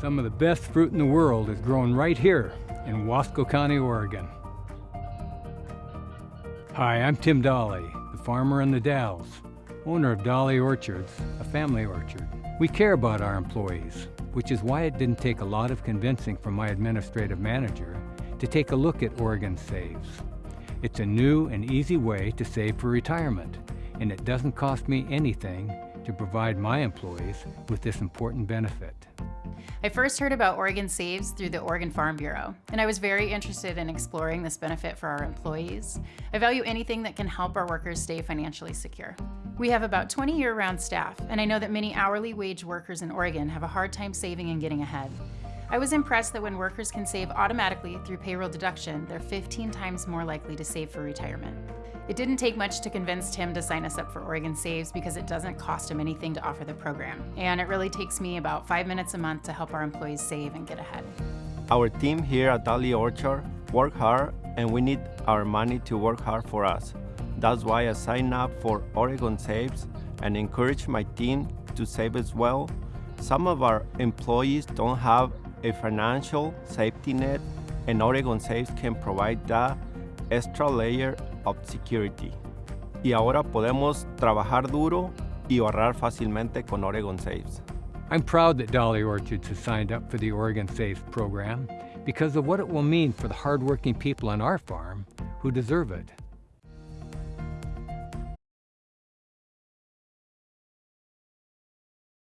Some of the best fruit in the world is grown right here in Wasco County, Oregon. Hi, I'm Tim Dolly, the farmer in the Dalles, owner of Dolly Orchards, a family orchard. We care about our employees, which is why it didn't take a lot of convincing from my administrative manager to take a look at Oregon Saves. It's a new and easy way to save for retirement, and it doesn't cost me anything to provide my employees with this important benefit. I first heard about Oregon Saves through the Oregon Farm Bureau, and I was very interested in exploring this benefit for our employees. I value anything that can help our workers stay financially secure. We have about 20 year-round staff, and I know that many hourly wage workers in Oregon have a hard time saving and getting ahead. I was impressed that when workers can save automatically through payroll deduction, they're 15 times more likely to save for retirement. It didn't take much to convince Tim to sign us up for Oregon Saves because it doesn't cost him anything to offer the program. And it really takes me about five minutes a month to help our employees save and get ahead. Our team here at Dolly Orchard work hard and we need our money to work hard for us. That's why I signed up for Oregon Saves and encourage my team to save as well. Some of our employees don't have a financial safety net and Oregon Saves can provide that extra layer of security. Y ahora podemos trabajar duro y ahorrar fácilmente con Oregon Saves. I'm proud that Dolly Orchards has signed up for the Oregon Saves program because of what it will mean for the hardworking people on our farm who deserve it.